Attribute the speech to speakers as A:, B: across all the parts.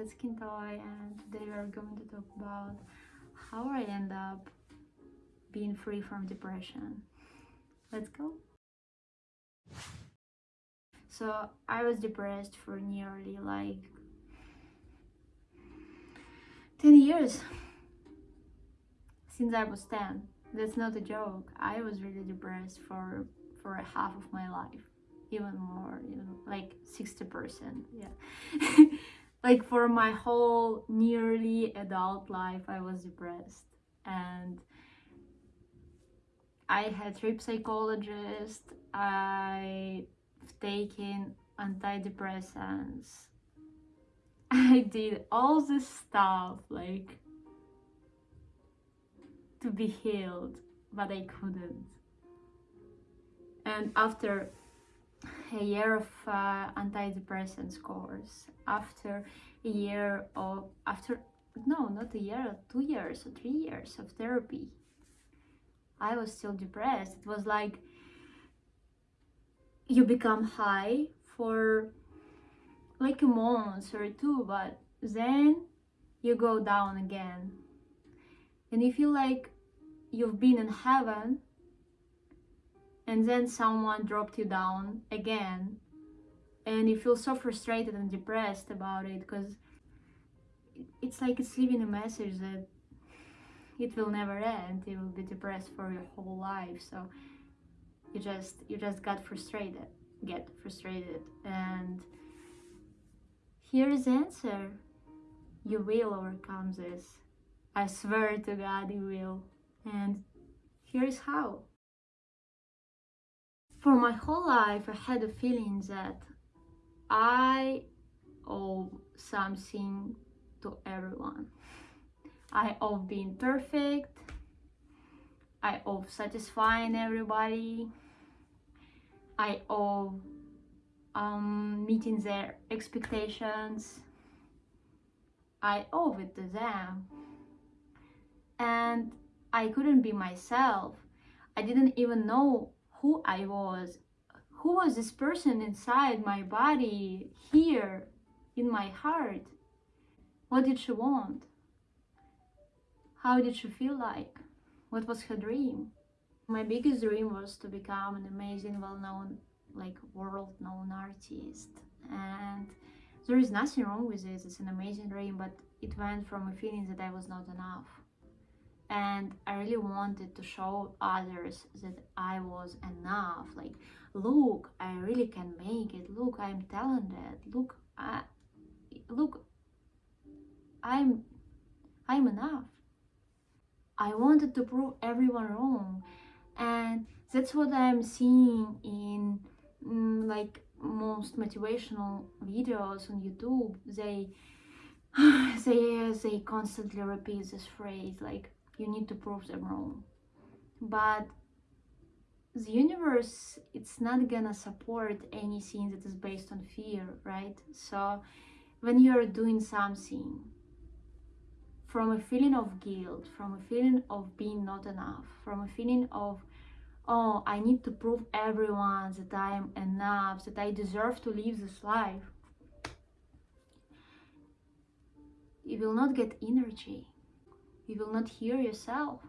A: that's Kintoy and today we are going to talk about how I end up being free from depression. Let's go. So I was depressed for nearly like 10 years since I was 10. That's not a joke. I was really depressed for for half of my life even more you know like 60 percent yeah like for my whole nearly adult life i was depressed. And i had three psychologists. I've taken antidepressants. I did all this stuff like to be healed but i couldn't. And after a year of uh, antidepressants course after a year of after no not a year two years or three years of therapy. I was still depressed. It was like you become high for like a month or two but then you go down again. And you feel like you've been in heaven and then someone dropped you down again. And you feel so frustrated and depressed about it because it's like it's leaving a message that it will never end. You will be depressed for your whole life. So you just you just got frustrated get frustrated. And here is the answer. You will overcome this. I swear to god you will. And here is how for my whole life I had a feeling that I owe something to everyone. I owe being perfect. I owe satisfying everybody. I owe um, meeting their expectations. I owe it to them. And I couldn't be myself. I didn't even know who I was. Who was this person inside my body, here, in my heart? What did she want? How did she feel like? What was her dream? My biggest dream was to become an amazing, well-known, like world-known artist. And there is nothing wrong with it. It's an amazing dream, but it went from a feeling that I was not enough and I really wanted to show others that I was enough. Like look I really can make it. Look I'm talented. Look I look I'm I'm enough. I wanted to prove everyone wrong. And that's what I'm seeing in mm, like most motivational videos on YouTube. They they they constantly repeat this phrase like you need to prove them wrong. But the universe it's not gonna support anything that is based on fear right? So when you're doing something from a feeling of guilt from a feeling of being not enough from a feeling of oh i need to prove everyone that i am enough that i deserve to live this life you will not get energy you will not hear yourself.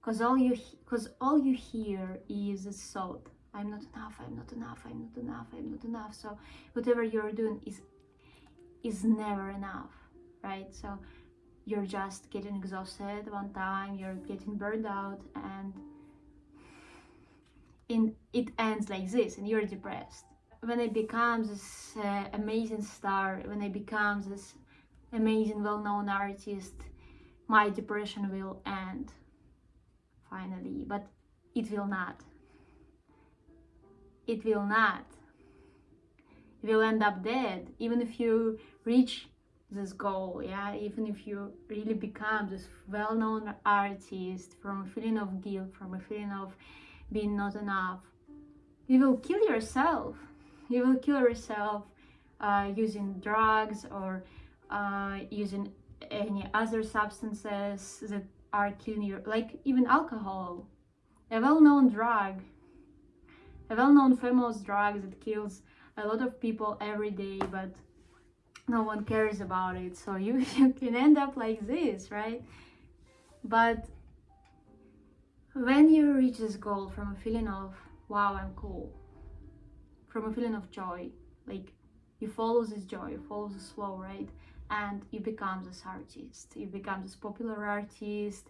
A: Because all you because all you hear is a thought i'm not enough i'm not enough i'm not enough i'm not enough. So whatever you're doing is is never enough right? So you're just getting exhausted one time you're getting burned out and in it ends like this and you're depressed. When i become this uh, amazing star when i become this amazing well-known artist my depression will end finally but it will not. It will not. You will end up dead even if you reach this goal yeah? Even if you really become this well-known artist from a feeling of guilt from a feeling of being not enough you will kill yourself. You will kill yourself uh, using drugs or uh, using any other substances that are killing you, like even alcohol, a well-known drug, a well-known famous drug that kills a lot of people every day, but no one cares about it. So you, you can end up like this right? But when you reach this goal from a feeling of wow i'm cool from a feeling of joy like you follow this joy you follow this flow right and you become this artist. You become this popular artist.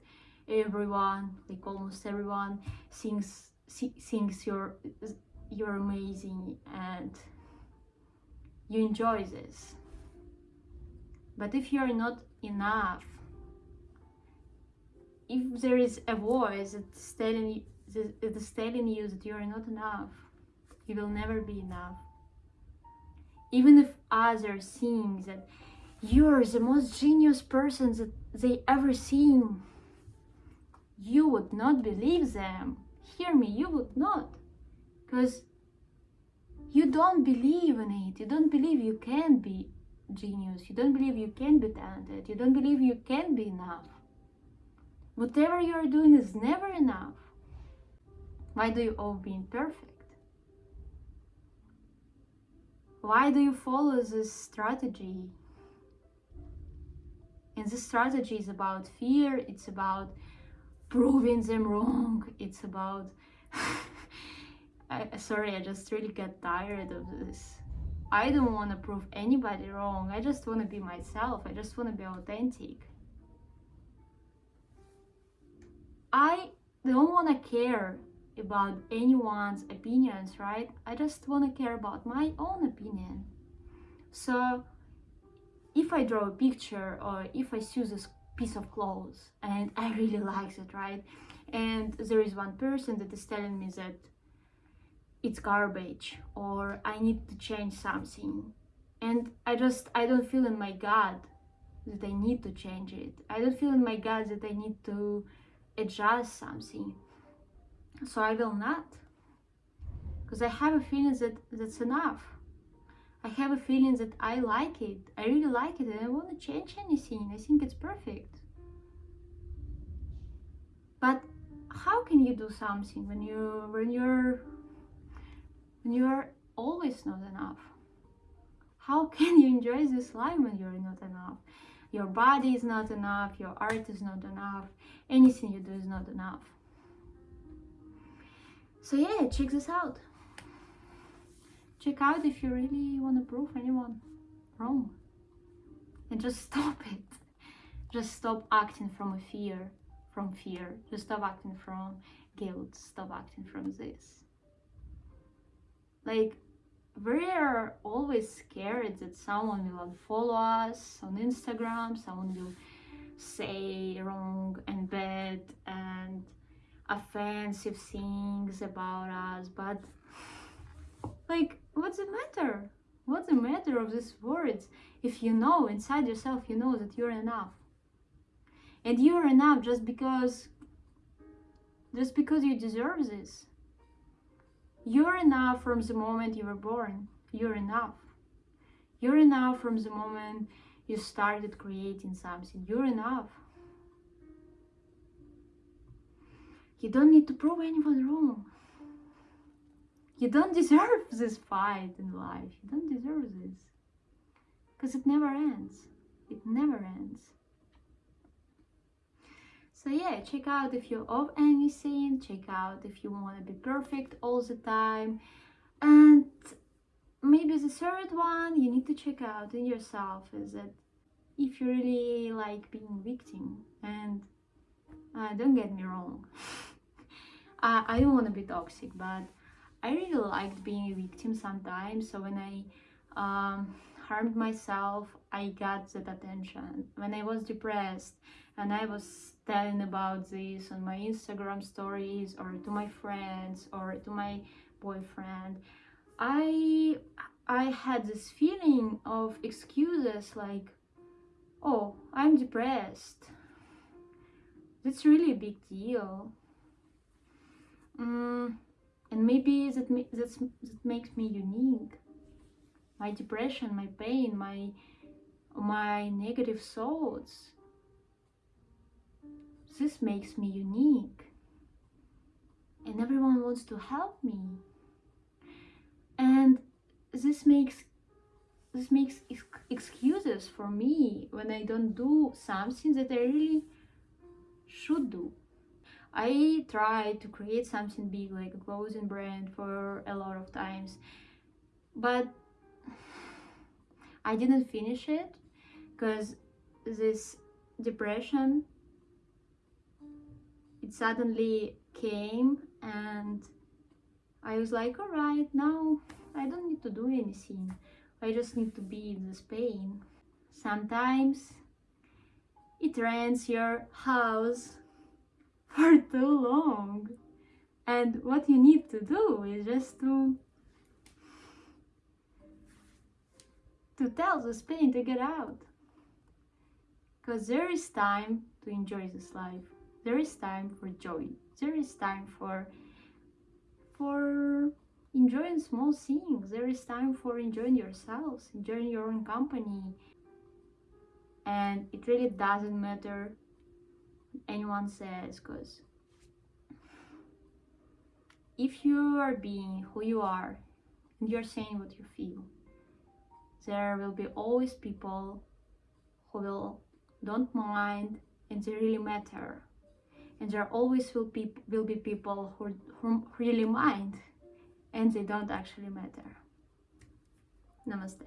A: Everyone like almost everyone thinks thinks you're you're amazing and you enjoy this. But if you're not enough if there is a voice that's telling you that's telling you that you're not enough you will never be enough. Even if others think that you're the most genius person that they ever seen. You would not believe them. Hear me you would not. Because you don't believe in it. You don't believe you can be genius. You don't believe you can be talented. You don't believe you can be enough. Whatever you're doing is never enough. Why do you all being perfect why do you follow this strategy this strategy is about fear it's about proving them wrong it's about I, sorry i just really get tired of this. I don't want to prove anybody wrong i just want to be myself i just want to be authentic. I don't want to care about anyone's opinions right? I just want to care about my own opinion. So if i draw a picture or if i choose a piece of clothes and I really like it, right? And there is one person that is telling me that it's garbage or I need to change something. And I just, I don't feel in my gut that I need to change it. I don't feel in my gut that I need to adjust something. So I will not. Because I have a feeling that that's enough. I have a feeling that I like it. I really like it and I don't want to change anything. I think it's perfect. But how can you do something when you when you're when you're always not enough? How can you enjoy this life when you're not enough? Your body is not enough, your art is not enough, anything you do is not enough. So yeah, check this out check out if you really want to prove anyone wrong. And just stop it. Just stop acting from a fear from fear. Just stop acting from guilt. Stop acting from this. Like we are always scared that someone will unfollow us on instagram someone will say wrong and bad and offensive things about us but like what's the matter? What's the matter of these words if you know inside yourself you know that you're enough? And you're enough just because just because you deserve this. You're enough from the moment you were born. You're enough. You're enough from the moment you started creating something. You're enough. You don't need to prove anyone wrong. You don't deserve this fight in life. You don't deserve this. Because it never ends. It never ends. So yeah, check out if you're of anything. Check out if you want to be perfect all the time. And maybe the third one you need to check out in yourself is that if you really like being victim and uh, don't get me wrong uh, i don't want to be toxic but I really liked being a victim sometimes. So when I um, harmed myself, I got that attention. When I was depressed and I was telling about this on my Instagram stories or to my friends or to my boyfriend, I I had this feeling of excuses like, oh, I'm depressed. That's really a big deal. Mm, and maybe that that's, that makes me unique. My depression my pain my my negative thoughts. This makes me unique. And everyone wants to help me. And this makes this makes ex- excuses for me when I don't do something that I really should do. I tried to create something big like a clothing brand for a lot of times, but I didn't finish it because this depression it suddenly came and I was like, all right, now I don't need to do anything. I just need to be in this pain. Sometimes it rents your house for too long. And what you need to do is just to to tell this pain to get out. Because there is time to enjoy this life. There is time for joy. There is time for for enjoying small things. There is time for enjoying yourselves, enjoying your own company. And it really doesn't matter anyone says because if you are being who you are and you're saying what you feel, there will be always people who will don't mind and they really matter. And there always will be will be people who, who really mind and they don't actually matter. Namaste